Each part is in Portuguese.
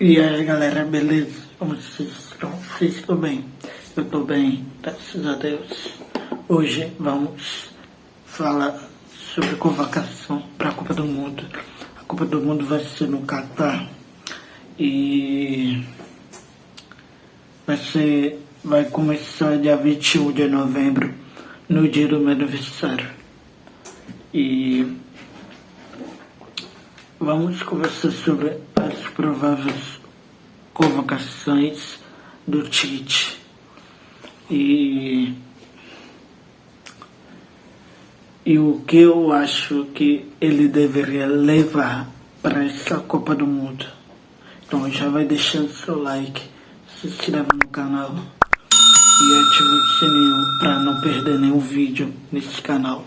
E aí galera, beleza? Como vocês estão? Vocês estão bem? Eu estou bem, graças a Deus. Hoje vamos falar sobre convocação para a Copa do Mundo. A Copa do Mundo vai ser no Catar e vai ser vai começar dia 21 de novembro, no dia do meu aniversário. E vamos conversar sobre prováveis convocações do Tite. E, e o que eu acho que ele deveria levar para essa Copa do Mundo. Então já vai deixando seu like, se inscreve no canal e ative o sininho para não perder nenhum vídeo nesse canal.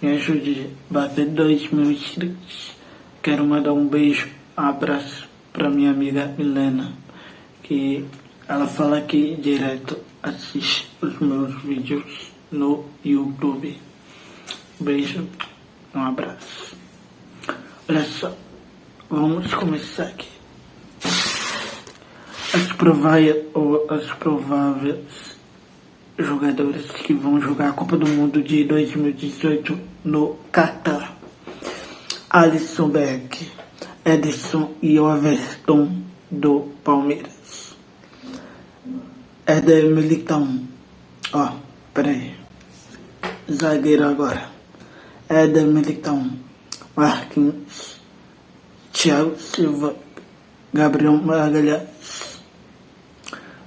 Me ajude a bater 2 mil inscritos. Quero mandar um beijo, abraço para minha amiga Milena, que ela fala que direto assiste os meus vídeos no YouTube. Beijo, um abraço. Olha só, vamos começar aqui. As prováveis, ou as prováveis jogadores que vão jogar a Copa do Mundo de 2018 no Catar. Alisson Beck, Edson e Everton do Palmeiras. Éder Militão. Ó, oh, peraí. Zagueiro agora. Éder Militão. Marquinhos. Thiago Silva. Gabriel Magalhães.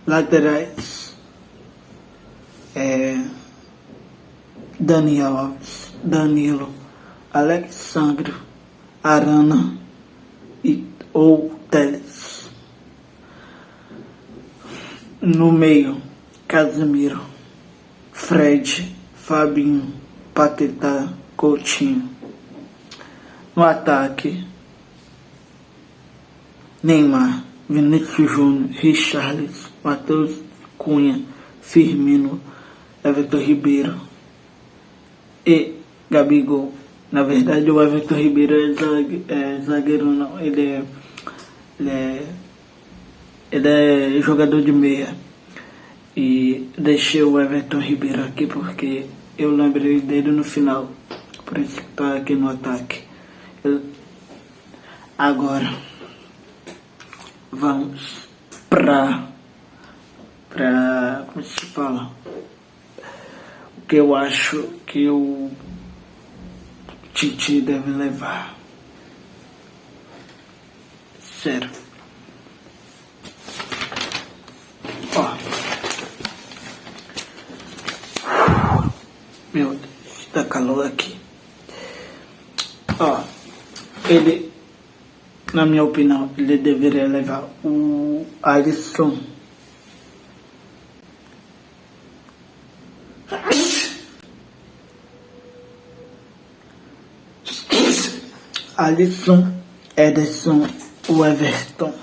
Laterais. É, Daniel Alves. Danilo. Alexandre. Arana e, ou Teles. No meio, Casemiro, Fred, Fabinho, Patetá, Coutinho. No ataque, Neymar, Vinícius Júnior, Richarlison, Matheus Cunha, Firmino, Everton Ribeiro e Gabigol. Na verdade, o Everton Ribeiro é, zague, é zagueiro, não. Ele é, ele é, ele é jogador de meia. E deixei o Everton Ribeiro aqui porque eu lembrei dele no final. Por isso que tá aqui no ataque. Eu, agora, vamos pra, pra, como se fala? O que eu acho que eu Titi deve levar. Sério. Ó. Meu Deus, tá calor aqui. Ó. Ele, na minha opinião, ele deveria levar o Alisson. Alisson, Ederson, o Everton.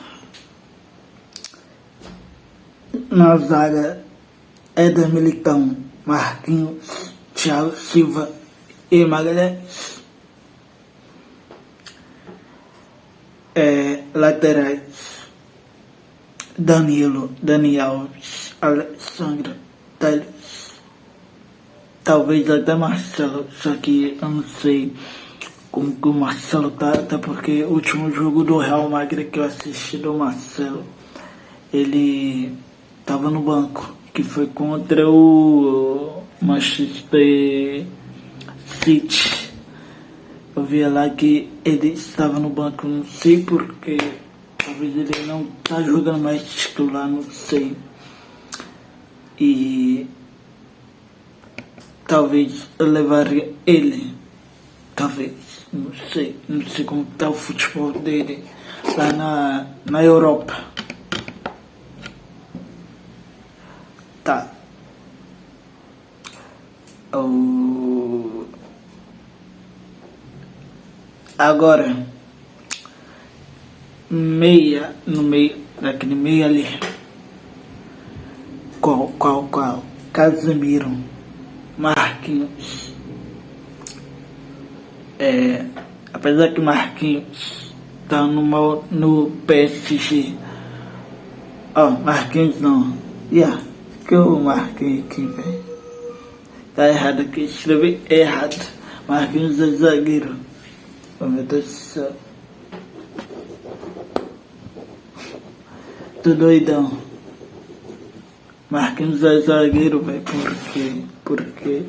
Éder Militão, Marquinhos, Thiago Silva e Magalhães. É, laterais, Danilo, Daniel Alves, Alexandre, Teles, talvez até Marcelo, só que eu não sei como que o Marcelo tá, até porque o último jogo do Real Madrid que eu assisti do Marcelo, ele tava no banco, que foi contra o Manchester City. Eu via lá que ele estava no banco, não sei porquê, talvez ele não tá jogando mais titular, não sei. E talvez eu levaria ele, talvez não sei, não sei como está o futebol dele lá na, na Europa. Tá. O... Agora, meia, no meio, daquele meio ali. Qual, qual, qual? Casemiro, Marquinhos, é, apesar que Marquinhos tá no, no PSG. Ó, oh, Marquinhos não. Yeah, que eu marquei aqui, velho. Tá errado aqui, escrevi errado. Marquinhos é zagueiro. Oh meu Deus do céu. Tô doidão. Marquinhos é zagueiro, velho. Por quê? Porque.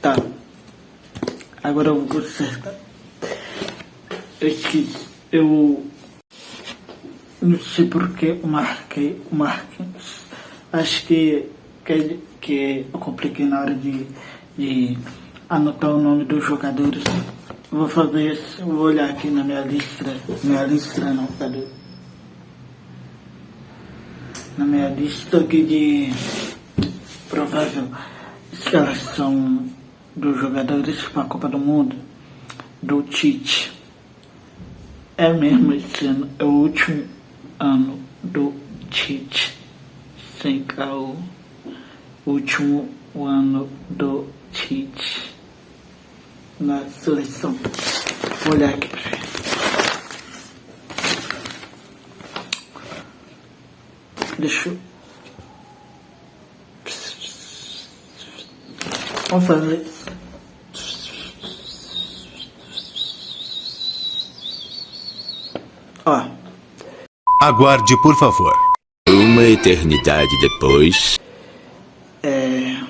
Tá. Agora eu vou consertar. Eu esqueci. Eu. Não sei porque eu marquei o Marquinhos. Acho que, que, que eu compliquei na hora de, de anotar o nome dos jogadores. Eu vou fazer isso. Vou olhar aqui na minha lista. Minha lista não, cadê? Na minha lista aqui de provável escalação dos jogadores para a Copa do Mundo do Tite. É mesmo esse ano, é o último ano do Tite. Sem caô. Último ano do Tite na seleção. Vou olhar aqui pra. Deixa eu. Vamos fazer isso. Ó. Aguarde, por favor. Uma eternidade depois. É.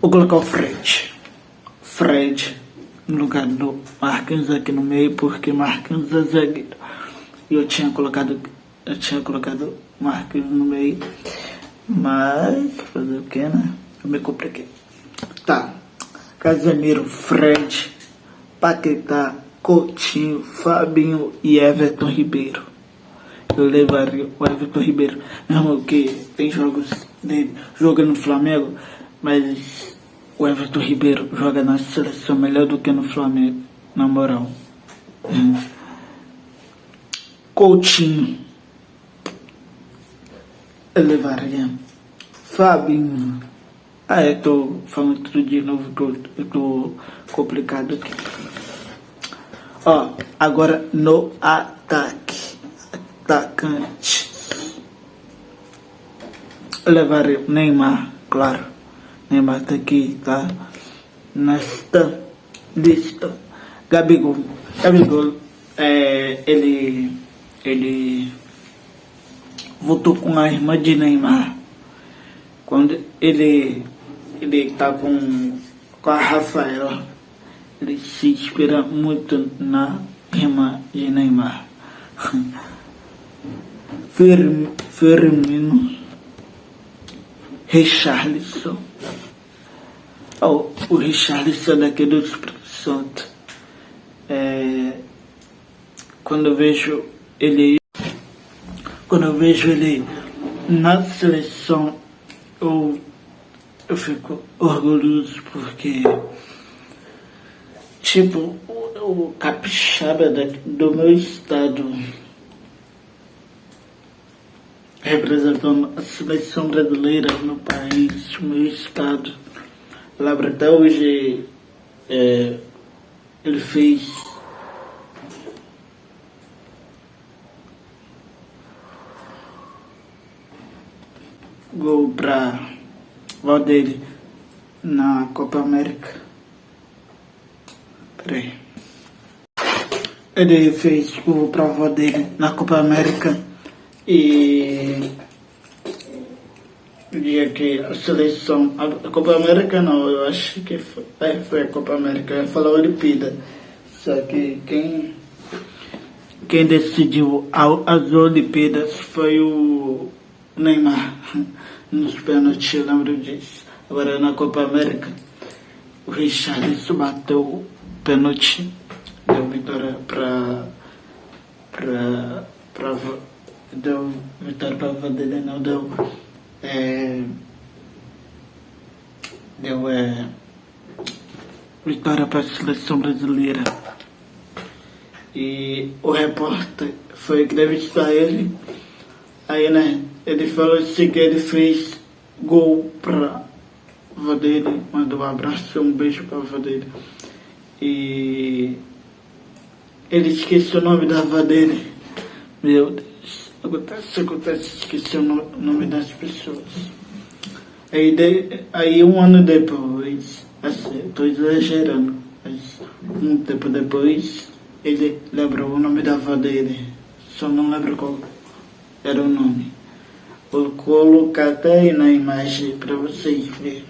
Vou colocar o Fred. Fred no lugar do Marquinhos aqui no meio, porque Marquinhos é zagueiro. E eu tinha colocado. Eu tinha colocado Marquinhos no meio. Mas fazer o que, né? Eu me compliquei. Tá. Casemiro, Fred, Paquetá, Coutinho, Fabinho e Everton Ribeiro. Eu levaria o Everton Ribeiro, mesmo que tem jogos dele jogando no Flamengo, mas o Everton Ribeiro joga na seleção melhor do que no Flamengo, na moral. Hum. Coutinho. Eu levaria. Fabinho. Ah, eu tô falando tudo de novo que eu, tô complicado aqui. Ó, agora no ataque. Atacante. O Neymar, claro. Neymar tá aqui, tá? Nesta lista. Gabigol. Gabigol, é, ele, ele voltou com a irmã de Neymar. Quando ele ele tá com, com a Rafaela. Ele se inspira muito na irmã de Neymar. Firmino, Richarlison. Oh, o Richarlison daqui do Espírito Santo. É, quando eu vejo ele quando eu vejo ele na seleção eu eu fico orgulhoso porque, tipo, o, capixaba do meu estado representando a seleção brasileira no país, no meu estado. Labra até hoje é, ele fez gol para dele na Copa América. Peraí. Ele fez o prova dele na Copa América e dia que a seleção, a Copa América não, eu acho que foi, é, foi a Copa América, eu ia falar Olimpíada. Só que quem, quem decidiu as Olimpíadas foi o Neymar nos pênaltis, eu lembro disso. Agora na Copa América, o Richarlison bateu o pênalti, deu vitória para para para deu vitória para Vanderlei, não deu é, deu é, vitória para a seleção brasileira. E o repórter foi entrevistar ele, aí né, ele falou assim que ele fez gol para avó dele, mandou um abraço um beijo pra avó dele. E ele esqueceu o nome da avó dele. Meu Deus, acontece, acontece, esqueceu o nome das pessoas. Aí, de, aí um ano depois, assim, estou exagerando, mas um tempo depois, ele lembrou o nome da avó dele, só não lembro qual era o nome. Vou colocar até aí na imagem para vocês verem.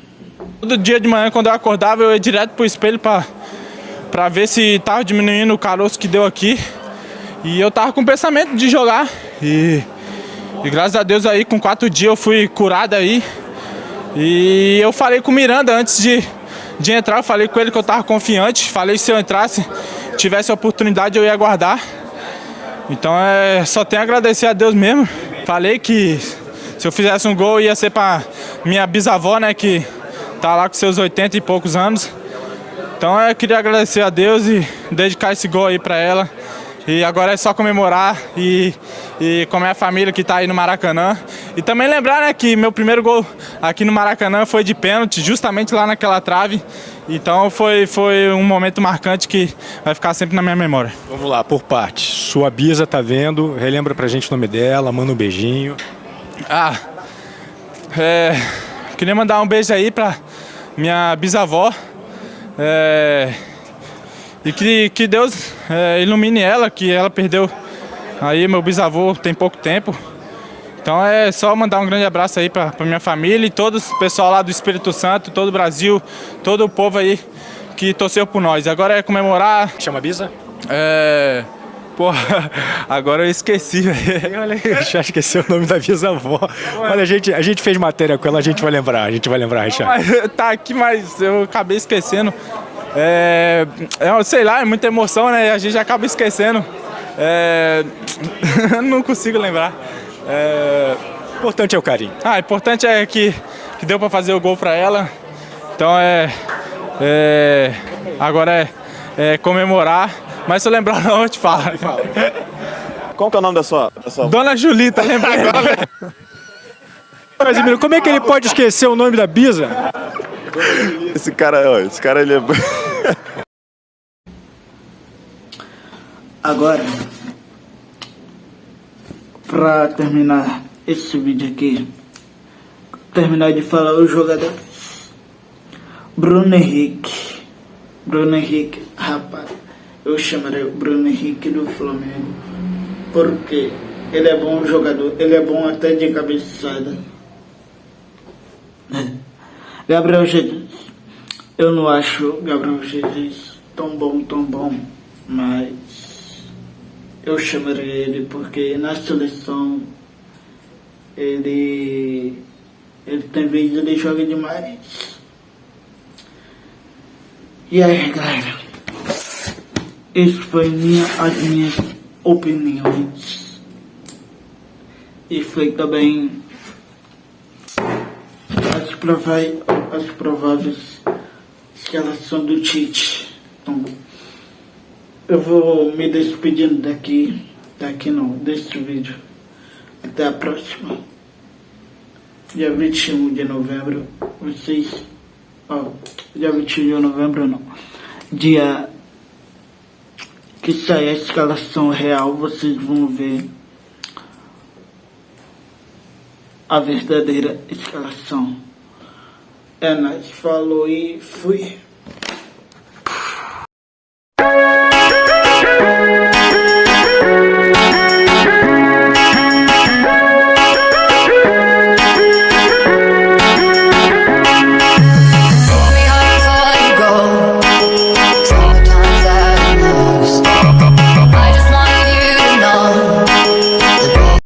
Todo dia de manhã, quando eu acordava, eu ia direto pro espelho para pra ver se tava diminuindo o caroço que deu aqui. E eu tava com o pensamento de jogar. E, e graças a Deus aí, com quatro dias eu fui curado aí. E eu falei com o Miranda antes de, de entrar, eu falei com ele que eu estava confiante, falei que se eu entrasse, tivesse a oportunidade eu ia guardar. Então é, só tenho a agradecer a Deus mesmo. Falei que se eu fizesse um gol ia ser para minha bisavó, né, que tá lá com seus 80 e poucos anos. Então eu queria agradecer a Deus e dedicar esse gol aí para ela. E agora é só comemorar e, e com a minha família que está aí no Maracanã. E também lembrar né, que meu primeiro gol aqui no Maracanã foi de pênalti, justamente lá naquela trave. Então foi, foi um momento marcante que vai ficar sempre na minha memória. Vamos lá, por parte. Sua Bisa tá vendo, relembra pra gente o nome dela, manda um beijinho. Ah, é, queria mandar um beijo aí pra minha bisavó. É, e que, que Deus é, ilumine ela, que ela perdeu aí meu bisavô tem pouco tempo. Então é só mandar um grande abraço aí para minha família e todo o pessoal lá do Espírito Santo, todo o Brasil, todo o povo aí que torceu por nós. Agora é comemorar. Chama Bisa? É. Porra, agora eu esqueci, Olha, já esqueceu o nome da bisavó. Olha, a gente, a gente fez matéria com ela, a gente vai lembrar, a gente vai lembrar, Richard. Tá aqui, mas eu acabei esquecendo. É, é, sei lá, é muita emoção, né? A gente acaba esquecendo. É, não consigo lembrar. É, importante é o carinho. Ah, importante é que, que deu para fazer o gol para ela. Então é, é agora é, é, comemorar. Mas se eu lembrar não, eu te falo. Qual que é o nome da sua... Da sua... Dona Julita, lembrei. Casimiro, como é que ele pode esquecer o nome da Bisa? Esse cara, ó, esse cara ele é... Agora, pra terminar esse vídeo aqui, terminar de falar os jogadores. Bruno Henrique. Bruno Henrique, rapaz, eu chamarei o Bruno Henrique do Flamengo, porque ele é bom jogador, ele é bom até de cabeçada. Gabriel Jesus, eu não acho Gabriel Jesus tão bom, tão bom, mas eu chamaria ele porque na seleção ele, ele tem vezes ele joga demais. E aí galera, esse foi minha, as minhas opiniões. E foi também as prováveis, as prováveis escalação do Tite. Então, eu vou me despedindo daqui, daqui não, deste vídeo. Até a próxima. Dia 21 de novembro, vocês. Ó, dia 21 de novembro não. Dia que sai a escalação real, vocês vão ver a verdadeira escalação. É nóis, falou e fui.